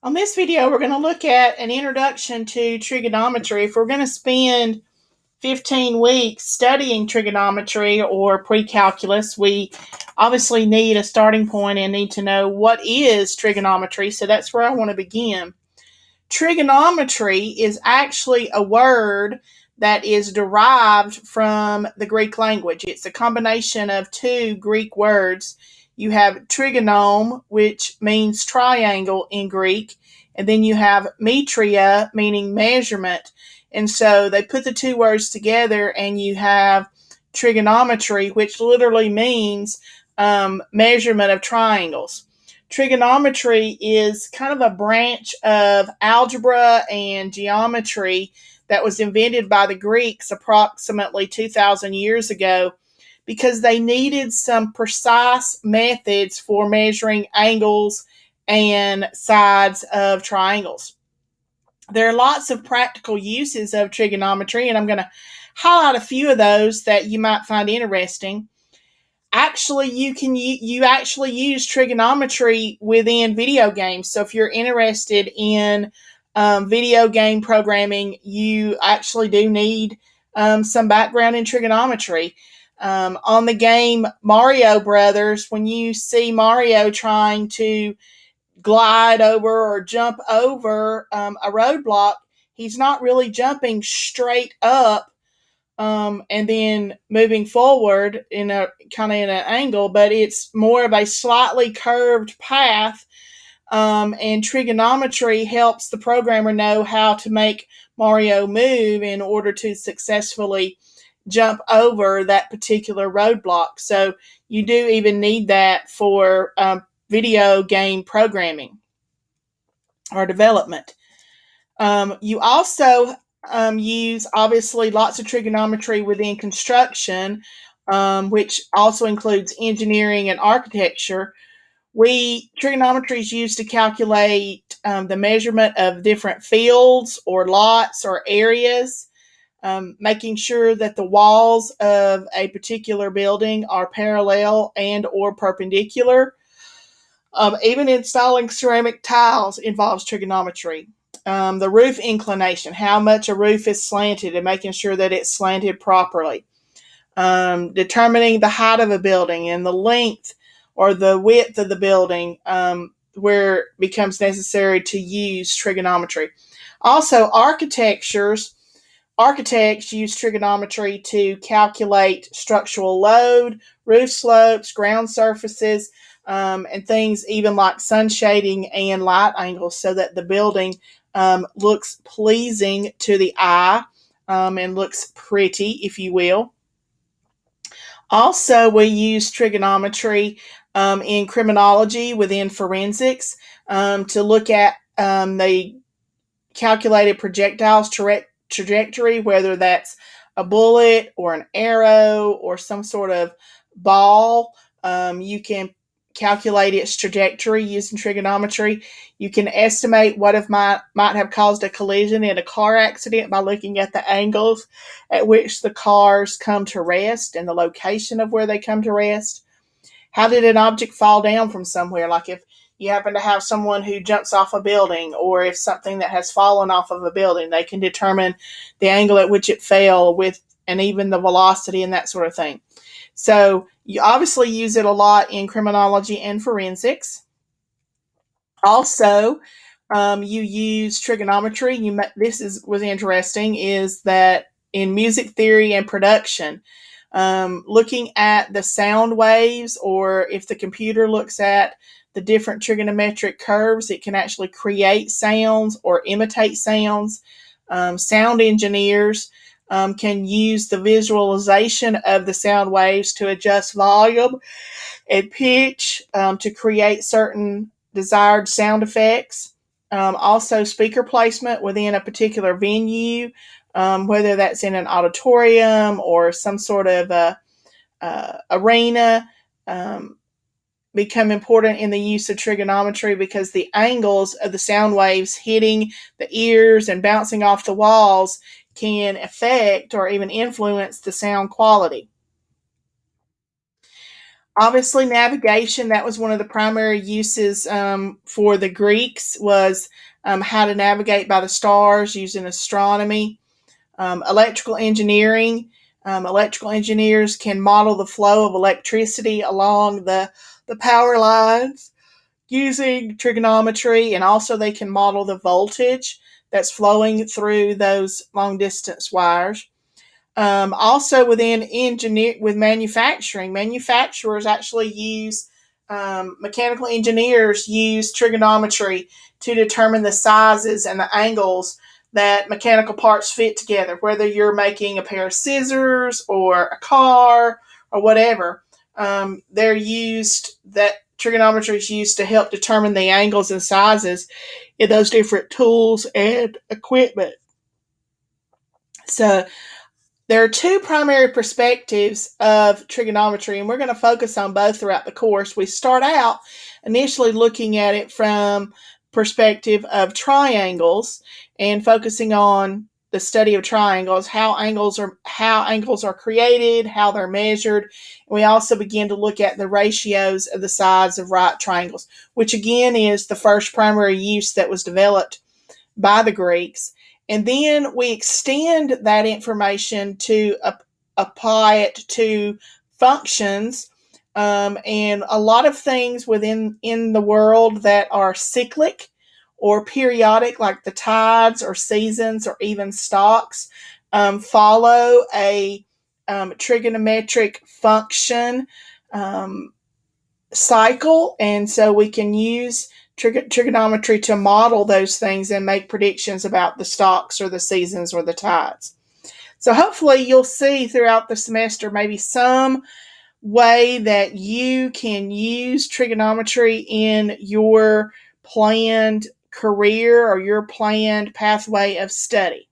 On this video, we're going to look at an introduction to trigonometry. If we're going to spend 15 weeks studying trigonometry or pre-calculus, we obviously need a starting point and need to know what is trigonometry. So that's where I want to begin. Trigonometry is actually a word that is derived from the Greek language. It's a combination of two Greek words you have trigonome, which means triangle in Greek, and then you have metria, meaning measurement. And so they put the two words together, and you have trigonometry, which literally means um, measurement of triangles. Trigonometry is kind of a branch of algebra and geometry that was invented by the Greeks approximately 2,000 years ago because they needed some precise methods for measuring angles and sides of triangles. There are lots of practical uses of trigonometry, and I'm going to highlight a few of those that you might find interesting. Actually, you can you actually use trigonometry within video games. So if you're interested in um, video game programming, you actually do need um, some background in trigonometry. Um, on the game Mario Brothers, when you see Mario trying to glide over or jump over um, a roadblock, he's not really jumping straight up um, and then moving forward in a kind of in an angle, but it's more of a slightly curved path. Um, and trigonometry helps the programmer know how to make Mario move in order to successfully jump over that particular roadblock. So you do even need that for um, video game programming or development. Um, you also um, use obviously lots of trigonometry within construction, um, which also includes engineering and architecture. We trigonometry is used to calculate um, the measurement of different fields or lots or areas um, making sure that the walls of a particular building are parallel and or perpendicular. Um, even installing ceramic tiles involves trigonometry. Um, the roof inclination, how much a roof is slanted and making sure that it's slanted properly. Um, determining the height of a building and the length or the width of the building um, where it becomes necessary to use trigonometry. Also, architectures Architects use trigonometry to calculate structural load, roof slopes, ground surfaces, um, and things even like sun shading and light angles so that the building um, looks pleasing to the eye um, and looks pretty, if you will. Also, we use trigonometry um, in criminology within forensics um, to look at um, the calculated projectiles trajectory, whether that's a bullet or an arrow or some sort of ball. Um, you can calculate its trajectory using trigonometry. You can estimate what if might might have caused a collision in a car accident by looking at the angles at which the cars come to rest and the location of where they come to rest. How did an object fall down from somewhere? Like if you happen to have someone who jumps off a building, or if something that has fallen off of a building, they can determine the angle at which it fell with and even the velocity and that sort of thing. So you obviously use it a lot in criminology and forensics. Also, um, you use trigonometry. You this is was interesting is that in music theory and production, um, looking at the sound waves, or if the computer looks at the different trigonometric curves. It can actually create sounds or imitate sounds. Um, sound engineers um, can use the visualization of the sound waves to adjust volume and pitch um, to create certain desired sound effects. Um, also, speaker placement within a particular venue, um, whether that's in an auditorium or some sort of a, uh, arena. Um, become important in the use of trigonometry because the angles of the sound waves hitting the ears and bouncing off the walls can affect or even influence the sound quality. obviously navigation that was one of the primary uses um, for the greeks was um, how to navigate by the stars using astronomy um, electrical engineering um, electrical engineers can model the flow of electricity along the, the power lines using trigonometry and also they can model the voltage that's flowing through those long distance wires. Um, also within engineer with manufacturing, manufacturers actually use um, mechanical engineers use trigonometry to determine the sizes and the angles that mechanical parts fit together, whether you're making a pair of scissors or a car or whatever. Um, they're used that trigonometry is used to help determine the angles and sizes in those different tools and equipment. So there are two primary perspectives of trigonometry, and we're going to focus on both throughout the course. We start out initially looking at it from perspective of triangles and focusing on the study of triangles, how angles are how angles are created, how they're measured. And we also begin to look at the ratios of the sides of right triangles, which again is the first primary use that was developed by the Greeks. And then we extend that information to uh, apply it to functions um, and a lot of things within in the world that are cyclic or periodic, like the tides or seasons or even stocks, um, follow a um, trigonometric function um, cycle. And so we can use trig- trigonometry to model those things and make predictions about the stocks or the seasons or the tides. So hopefully you'll see throughout the semester maybe some way that you can use trigonometry in your planned career or your planned pathway of study.